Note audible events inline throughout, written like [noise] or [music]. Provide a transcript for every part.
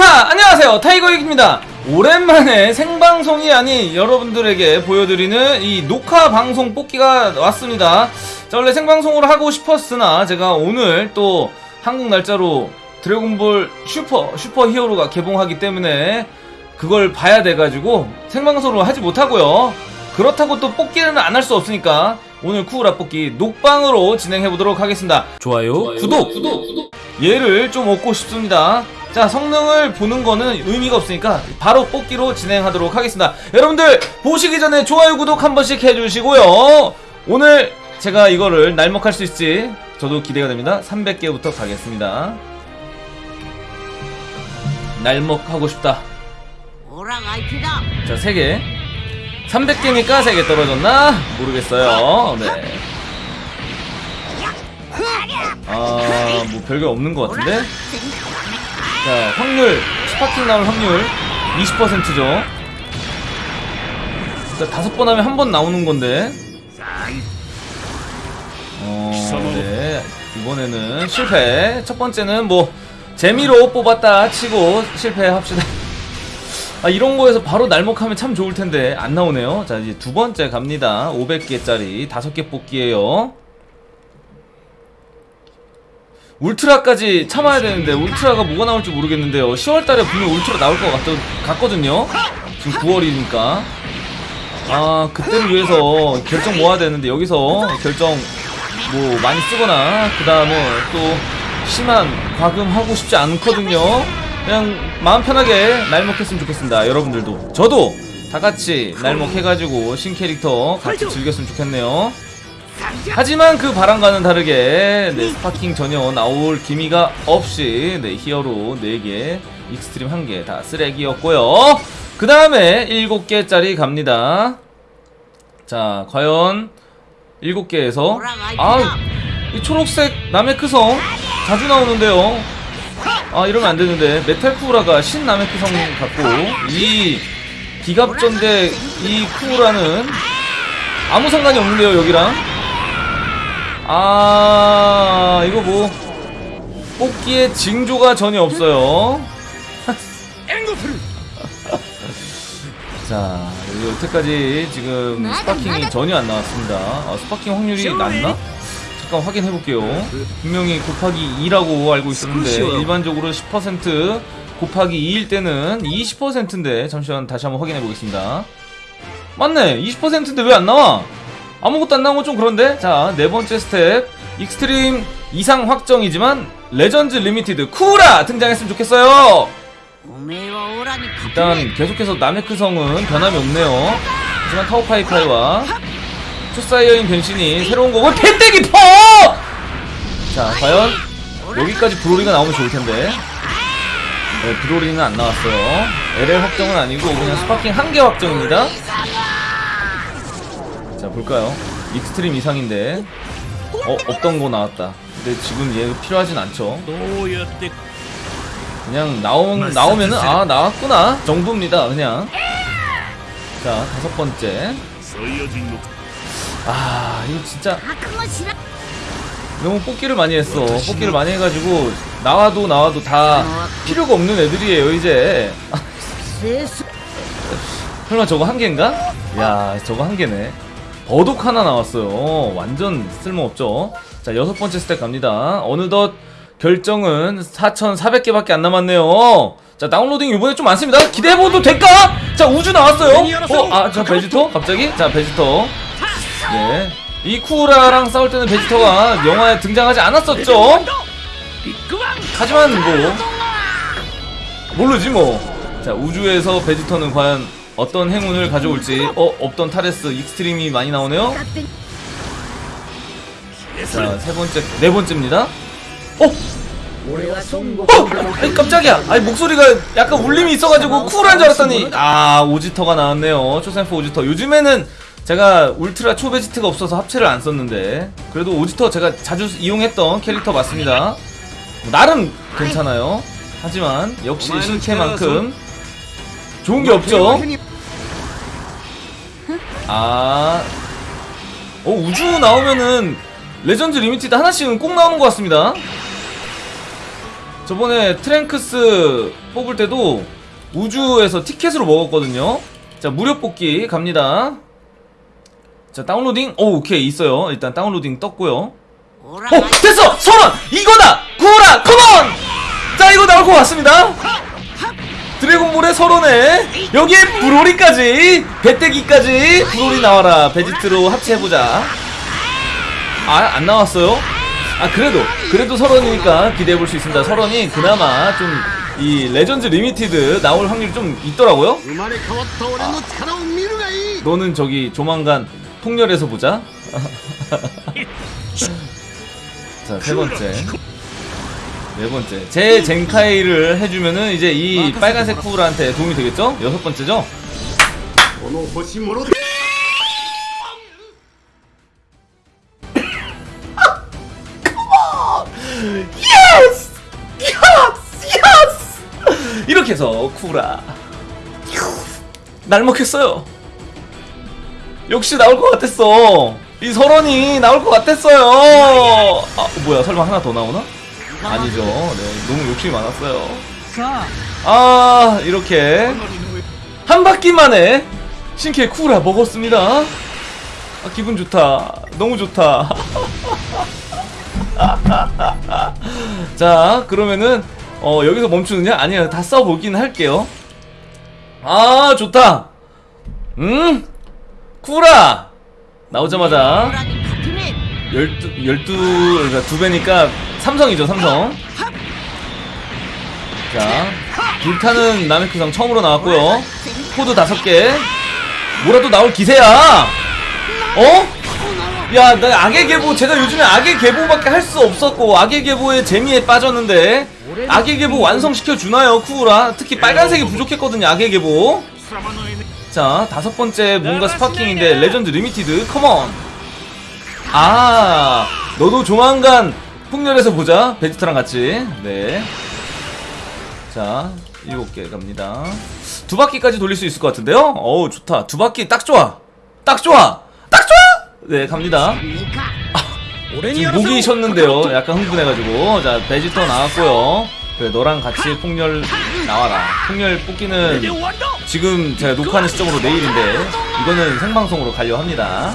히카 안녕하세요. 타이거익입니다. 오랜만에 생방송이 아닌 여러분들에게 보여드리는 이 녹화 방송 뽑기가 왔습니다. 자 원래 생방송으로 하고 싶었으나 제가 오늘 또 한국 날짜로 드래곤볼 슈퍼 슈퍼 히어로가 개봉하기 때문에 그걸 봐야 돼가지고 생방송으로 하지 못하고요. 그렇다고 또 뽑기는 안 할 수 없으니까 오늘 쿠우라 뽑기 녹방으로 진행해보도록 하겠습니다. 좋아요, 구독, 구독. 얘를 좀 얻고 싶습니다. 자, 성능을 보는 거는 의미가 없으니까 바로 뽑기로 진행하도록 하겠습니다. 여러분들 보시기 전에 좋아요, 구독 한 번씩 해주시고요. 오늘 제가 이거를 날먹할 수 있을지 저도 기대가 됩니다. 300개부터 가겠습니다. 날먹하고 싶다. 자, 3개. 300개니까 3개 떨어졌나? 모르겠어요. 네. 아, 뭐 별거 없는 것 같은데? 자, 확률, Sparking 나올 확률 20%죠. 자, 다섯 번 하면 한 번 나오는 건데. 어, 네. 이번에는 실패. 첫 번째는 뭐, 재미로 뽑았다 치고 실패합시다. 아, 이런 거에서 바로 날먹하면 참 좋을 텐데, 안 나오네요. 자, 이제 두 번째 갑니다. 500개짜리 다섯 개 뽑기에요. 울트라까지 참아야 되는데 울트라가 뭐가 나올지 모르겠는데요. 10월달에 분명 울트라 나올 것 같, 같거든요. 지금 9월이니까. 아 그때를 위해서 결정 모아야 되는데 여기서 결정 뭐 많이 쓰거나 그 다음에 또 심한 과금하고 싶지 않거든요. 그냥 마음 편하게 날먹했으면 좋겠습니다 여러분들도. 저도 다같이 날먹해가지고 신캐릭터 같이 즐겼으면 좋겠네요 하지만 그 바람과는 다르게 네, Sparking 전혀 나올 기미가 없이 네, 히어로 4개, Extreme 1개 다 쓰레기였고요. 그 다음에 7개짜리 갑니다. 자, 과연 7개에서 아, 이 초록색 나메크성 자주 나오는데요. 아, 이러면 안 되는데 메탈 쿠우라가 신 나메크성 같고 이 기갑전대 이 쿠우라는 아무 상관이 없는데요, 여기랑. 아 이거 뭐. 뽑기에 징조가 전혀 없어요. [laughs] 자 여기 여태까지 지금 Sparking이 전혀 안 나왔습니다. 아, Sparking 확률이 낮나? 잠깐 확인해 볼게요. 분명히 곱하기 2라고 알고 있었는데 일반적으로 10% 곱하기 2일 때는 20%인데 잠시만 다시 한번 확인해 보겠습니다. 맞네 20%인데 왜 안 나와? 아무것도 안 나온 건 좀 그런데. 자 네 번째 스텝. Extreme 이상 확정이지만 Legends Limited 쿠라 등장했으면 좋겠어요. 일단 계속해서 나메크성은 변함이 없네요. 하지만 타오파이파이와 초사이어인 변신이 새로운 거고 팬데기 퍼! 자 과연 여기까지 브로리가 나오면 좋을텐데. 네, 브로리는 안 나왔어요. LL 확정은 아니고 그냥 Sparking 한 개 확정입니다 자 볼까요? Extreme 이상인데. 어 없던 거 나왔다. 근데 지금 얘 필요하진 않죠? 그냥 나온 나오면은 아 나왔구나. 정도입니다 그냥. 자 다섯 번째. 아 이거 진짜. 너무 뽑기를 많이 했어. 뽑기를 많이 해가지고 나와도 나와도 다 필요가 없는 애들이에요 이제. [laughs] 설마 저거 한 개인가? 야 저거 한 개네 버독 하나 나왔어요. 완전 쓸모없죠? 자 여섯 번째 스택 갑니다. 어느덧 결정은 4,400개밖에 안 남았네요. 자 다운로딩 이번에 좀 많습니다. 기대해봐도 될까? 자 우주 나왔어요. 어? 아저 베지터? 갑자기? 자 베지터. 네 이 쿠라랑 싸울 때는 베지터가 영화에 등장하지 않았었죠? 하지만 뭐 모르지 뭐 자 우주에서 베지터는 과연 어떤 행운을 가져올지. 어 없던 타레스 Extreme이 많이 나오네요. 자 세 번째 네 번째입니다. 어? 어! 아니 깜짝이야. 아니 목소리가 약간 울림이 있어가지고 쿨한 줄 알았더니. 아 오지터가 나왔네요. 초센프 오지터. 요즘에는 제가 울트라 초베지트가 없어서 합체를 안 썼는데. 그래도 오지터 제가 자주 이용했던 캐릭터 맞습니다. 뭐 나름 괜찮아요. 하지만 역시 실캐만큼 좋은 게 없죠 아, 어 우주 나오면은 레전드 리미티드 하나씩은 꼭 나오는 것 같습니다. 저번에 트랭크스 뽑을 때도 우주에서 티켓으로 먹었거든요. 자, 무료 뽑기 갑니다. 자, 다운로딩. 오, 오케이. 있어요. 일단 다운로딩 떴고요. 오라가 어, 됐어! 선원! 이거다! 구호라! 컴온! 자, 이거 나올 것 같습니다. 드래곤볼의 서론에 여기에 브로리까지 배때기까지 브로리 나와라. 베지트로 합체해보자. 아 안 나왔어요? 아 그래도 그래도 셴론이니까 기대해볼 수 있습니다. 셴론이 그나마 좀 이 Legend Limited 나올 확률이 좀 있더라고요. 아, 너는 저기 조만간 폭렬에서 보자. [laughs] 자 세번째. 네 번째. 제 젠카이를 해주면은 이제 이 빨간색 쿠우라한테 도움이 되겠죠? 여섯 번째죠? 예! 이렇게 해서 쿠라. 날 먹혔어요. 역시 나올 것 같았어. 이 서론이 나올 것 같았어요. 아 뭐야 설마 하나 더 나오나? 아니죠. 네 너무 욕심이 많았어요. 아 이렇게 한 바퀴 만에 신캐 쿠라 먹었습니다. 아 기분 좋다. 너무 좋다. [laughs] 자 그러면은 어 여기서 멈추느냐? 아니요 다 써보긴 할게요. 아 좋다. 음 쿠라 나오자마자. 같으네 열두 열두 그러니까 두 배니까 삼성이죠 삼성 자 불타는 나메크상 처음으로 나왔고요 코드 다섯 개 뭐라도 나올 기세야 어? 야, 나 악의 계보, 제가 요즘에 악의 계보밖에 할 수 없었고, 악의 계보의 재미에 빠졌는데, 악의 계보 완성시켜 주나요, 쿠우라? 특히 빨간색이 부족했거든요, 악의 계보. 자, 다섯 번째 뭔가 Sparking인데, Legend Limited, come on! 아, 너도 조만간 폭렬에서 보자, 베지터랑 같이. 네. 자, 일곱 개 갑니다. 두 바퀴까지 돌릴 수 있을 것 같은데요? 어우, 좋다. 두 바퀴 딱 좋아! 딱 좋아! 딱 좋아! 네, 갑니다. 지금 목이 쉬었는데요. 약간 흥분해가지고. 자, 베지터 나왔고요. 그래, 너랑 같이 폭렬 나와라. 폭렬 뽑기는 지금 제가 녹화하는 시점으로 내일인데, 이거는 생방송으로 가려 합니다.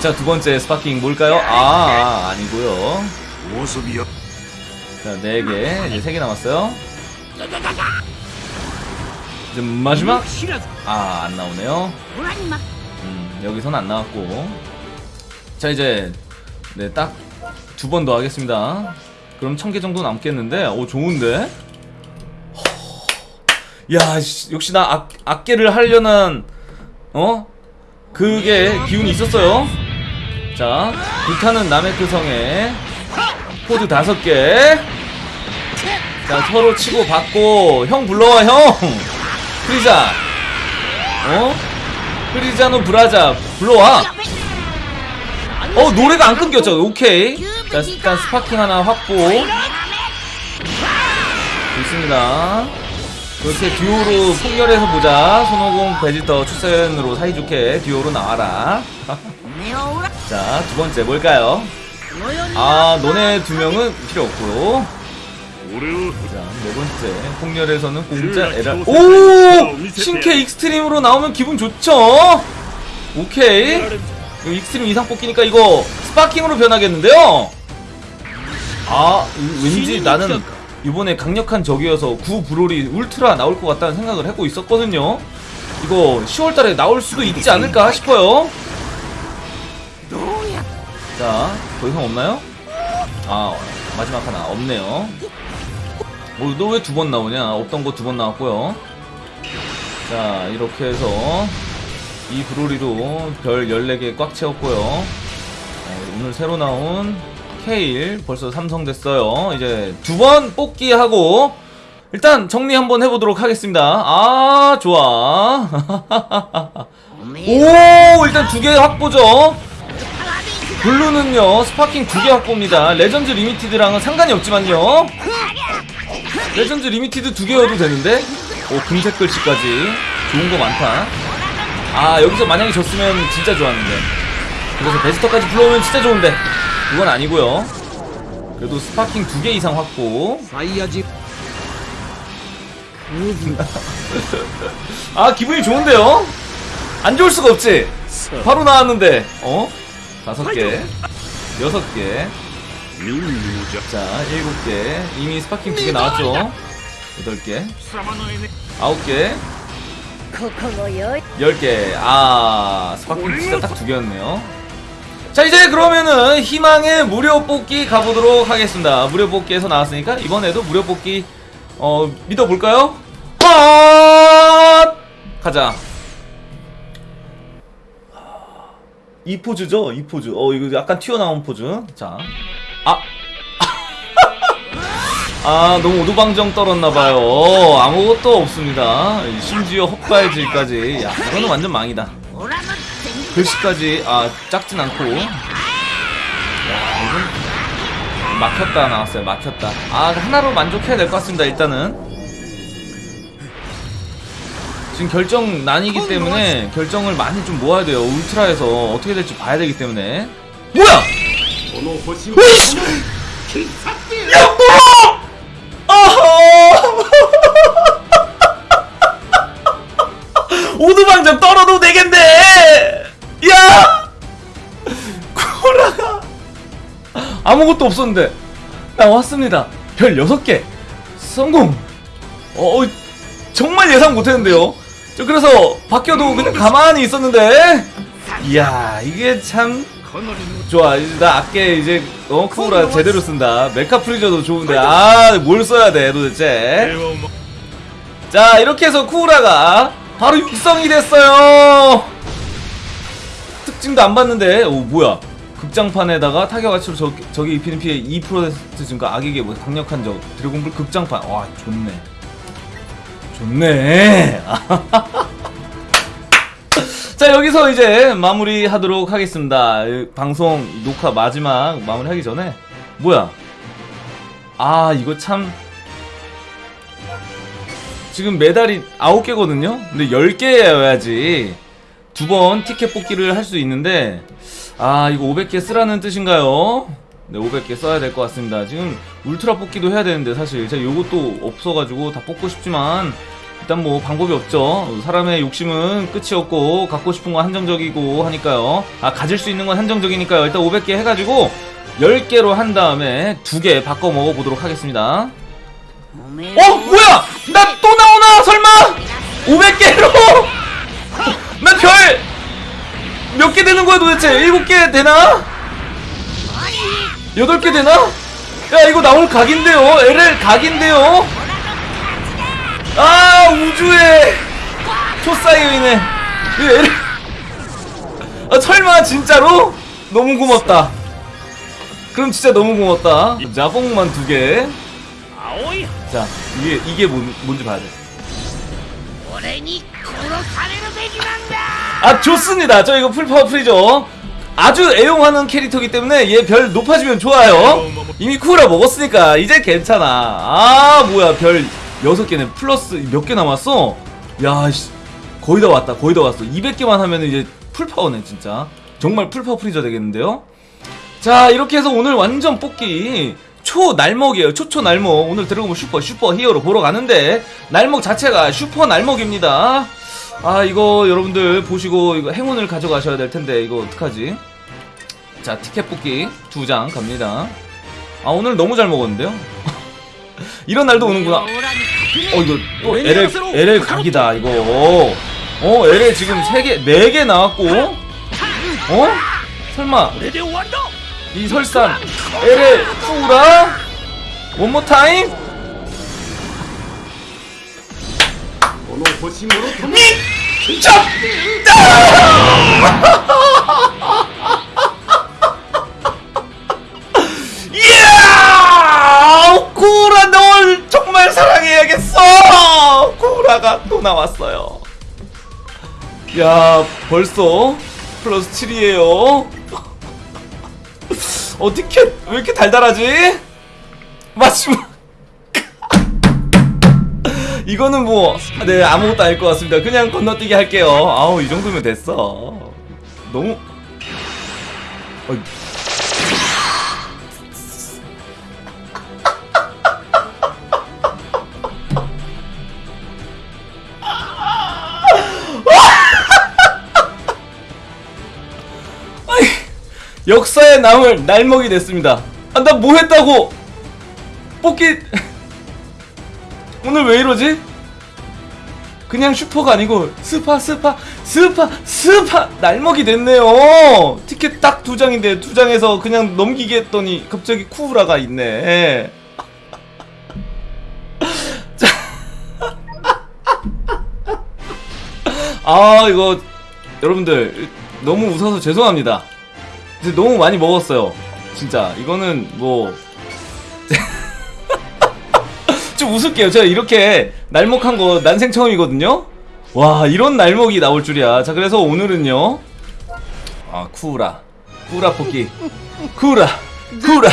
자, 두 번째 Sparking 뭘까요? 아, 아, 아니고요. 모습이요. 자, 네 개. 이제 세 개 남았어요. 이제 마지막. 아, 안 나오네요. 음, 여기선 안 나왔고. 자, 이제 네, 딱 두 번 더 하겠습니다. 그럼 천 개 정도 남겠는데. 오, 좋은데? 야, 역시 나 악, 악계를 하려는 어? 그게 기운이 있었어요. 자, 불타는 나메크 성에 코드 다섯 개. 자, 서로 치고 받고, 형 불러와, 형! 프리자! 어? 프리자노 브라자 불러와 어 노래가 안 끊겼죠 오케이 자 일단 스파킹 하나 확보 좋습니다 그렇게 듀오로 폭렬해서 보자. 손오공 베지터 출센으로 사이좋게 듀오로 나와라. [laughs] 자 두번째 뭘까요? 아 너네 두명은 필요 없고요 자 네번째. 폭렬에서는 공짜 에라 오 신캐 Extreme으로 나오면 기분 좋죠? 오케이. 이 Extreme 이상 뽑기니까 이거 Sparking으로 변하겠는데요? 아 왠지 나는 이번에 강력한 적이어서 구 브롤이 울트라 나올 것 같다는 생각을 하고 있었거든요. 이거 10월달에 나올 수도 있지 않을까 싶어요. 자, 더 이상 없나요? 아, 마지막 하나 없네요. 뭐, 너 왜 두 번 나오냐? 없던 거 두 번 나왔고요. 자, 이렇게 해서 이 브로리로 별 14개 꽉 채웠고요. 어, 오늘 새로 나온 케일 벌써 삼성 됐어요. 이제 두 번 뽑기하고 일단 정리 한번 해보도록 하겠습니다. 아 좋아. [laughs] 오 일단 두 개 확보죠. 블루는요 sparking 두 개 확보입니다. legend limited랑은 상관이 없지만요. legend limited 두 개여도 되는데? 오 금색 글씨까지. 좋은 거 많다. 아 여기서 만약에 졌으면 진짜 좋았는데. 그래서 베지터까지 불러오면 진짜 좋은데. 그건 아니고요. 그래도 sparking 두 개 이상 확보. 사이야지. [laughs] 아 기분이 좋은데요? 안 좋을 수가 없지? 바로 나왔는데. 어? 다섯 개. 여섯 개자 일곱 개. 이미 sparking 두 개 나왔죠? 여덟 개. 아홉 개 열 개 아 sparking 진짜 딱 두 개였네요. 자 이제 그러면은 희망의 무료 뽑기 가보도록 하겠습니다. 무료 뽑기에서 나왔으니까 이번에도 무료 뽑기 어 믿어볼까요? 헛! 가자. 이 포즈죠? 이 포즈. 어 이거 약간 튀어나온 포즈. 자. 아! [laughs] 아 너무 오두방정 떨었나봐요. 아무것도 없습니다. 심지어 헛발질까지. 야 이거는 완전 망이다. 글씨까지 아 작진 않고 이건 막혔다 나왔어요 막혔다 아 하나로 만족해야 될 것 같습니다 일단은 지금 결정 난이기 때문에 결정을 많이 좀 모아야 돼요 울트라에서 어떻게 될지 봐야 되기 때문에 뭐야! 으이씨! 야 뭐야! 아하! [laughs] 오두방정 떨어도 되겠 아무것도 없었는데 나왔습니다. 별 6개. 성공. 어, 어, 정말 예상 못했는데요. 저 그래서 바뀌어도 그냥 가만히 있었는데 이야 이게 참 좋아. 나 아껴 이제 어 쿠우라 제대로 쓴다. 메카 프리저도 좋은데 아 뭘 써야 돼 도대체? 자 이렇게 해서 쿠우라가 바로 육성이 됐어요. 특징도 안 봤는데 오 뭐야. 극장판에다가 타격 가치로 저, 저기 입히는 피해 2% 증가 악에게 뭐 강력한 적 드래곤볼 극장판. 와 좋네. 좋네. [laughs] 자 여기서 이제 마무리하도록 하겠습니다. 이 방송 녹화 마지막 마무리하기 전에. 뭐야? 아 이거 참. 지금 메달이 9개거든요? 근데 10개여야지 두 번 티켓 뽑기를 할 수 있는데 아 이거 500개 쓰라는 뜻인가요? 네 500개 써야 될 것 같습니다 지금 울트라 뽑기도 해야 되는데 사실 제가 요것도 없어가지고 다 뽑고 싶지만 일단 뭐 방법이 없죠 사람의 욕심은 끝이 없고 갖고 싶은 건 한정적이고 하니까요 아 가질 수 있는 건 한정적이니까요 일단 500개 해가지고 10개로 한 다음에 두 개 바꿔 먹어보도록 하겠습니다 어? 뭐야! 나 또 나오나! 설마! 500개로! 거야 도대체? 7개 되나? 8개 되나? 야 이거 나올 각인데요? LL 각인데요? 아 우주의 초사이어이네. LL [laughs] 아 설마 진짜로? 너무 고맙다. 그럼 진짜 너무 고맙다. 자봉만 두개. 자 이게 이게 뭔, 뭔지 봐야 돼. 아 좋습니다. 저 이거 full power 프리저죠. 아주 애용하는 캐릭터기 때문에 얘 별 높아지면 좋아요. 이미 쿠우라 먹었으니까 이제 괜찮아. 아 뭐야 별 6개는 플러스 몇 개 남았어? 야 거의 다 왔다. 거의 다 왔어. 200개만 하면 이제 full power네 진짜. 정말 full power 프리저 되겠는데요? 자 이렇게 해서 오늘 완전 뽑기. 초날먹이에요. 초초 날먹. 오늘 들어가면 슈퍼 슈퍼 히어로 보러 가는데 날먹 자체가 슈퍼 날먹입니다. 아 이거 여러분들 보시고 이거 행운을 가져가셔야 될 텐데 이거 어떡하지? 자 티켓 뽑기 두 장 갑니다. 아 오늘 너무 잘 먹었는데요? [laughs] 이런 날도 오는구나. 어 이거 또 LL, LL 각이다 이거. 어 LL 지금 세개네개 네 나왔고 어? 설마 이설산 LL 쏘라 원모 타임? 보심으로 도망 이야! 고라 널 정말 사랑해야겠어! 고라가 또 나왔어요. 야, 벌써 플러스 7이에요. 어떻게 왜 이렇게 달달하지? 마지막 이거는 뭐 네 아무것도 아닐 것 같습니다. 그냥 건너뛰기 할게요. 아우 이 정도면 됐어. 너무. 어이. [laughs] 역사에 남을 날먹이 됐습니다. 아 나 뭐했다고? 뽑기. 왜 이러지? 그냥 슈퍼가 아니고 스파 스파 스파 스파 날먹이 됐네요. 티켓 딱 두 장인데 두 장에서 그냥 넘기게 했더니 갑자기 쿠우라가 있네. [laughs] 자. [laughs] 아 이거 여러분들 너무 웃어서 죄송합니다. 너무 많이 먹었어요. 진짜 이거는 뭐. 좀 웃을게요. 제가 이렇게 날먹한 거 난생 처음이거든요. 와 이런 날먹이 나올 줄이야. 자 그래서 오늘은요. 아 쿠라 쿠라 뽑기 쿠라 쿠라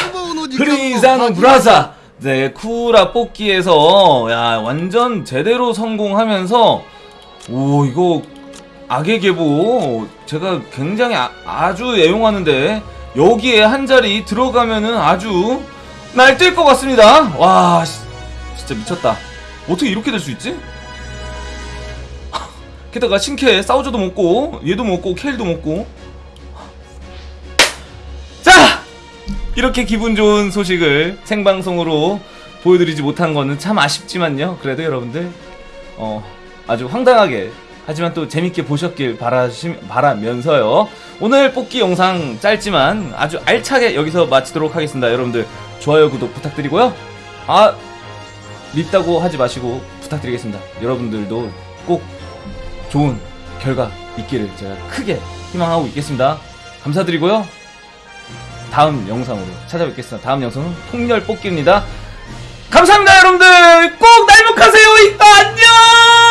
프리자노 브라자 네 쿠라 뽑기에서 야 완전 제대로 성공하면서 오 이거 악의 계보 제가 굉장히 아, 주 애용하는데 여기에 한 자리 들어가면은 아주 날뛸 것 같습니다. 와 씨, 진짜 미쳤다. 어떻게 이렇게 될 수 있지? 게다가 신캐 사우저도 먹고 얘도 먹고 케일도 먹고. 자! 이렇게 기분 좋은 소식을 생방송으로 보여드리지 못한 거는 참 아쉽지만요. 그래도 여러분들 어 아주 황당하게 하지만 또 재밌게 보셨길 바라시, 바라면서요. 오늘 뽑기 영상 짧지만 아주 알차게 여기서 마치도록 하겠습니다. 여러분들 좋아요 구독 부탁드리고요. 아 밉다고 하지 마시고 부탁드리겠습니다 여러분들도 꼭 좋은 결과 있기를 제가 크게 희망하고 있겠습니다. 감사드리고요. 다음 영상으로 찾아뵙겠습니다. 다음 영상은 폭렬 뽑기입니다. 감사합니다, 여러분들. 꼭 날먹하세요. 이따 안녕.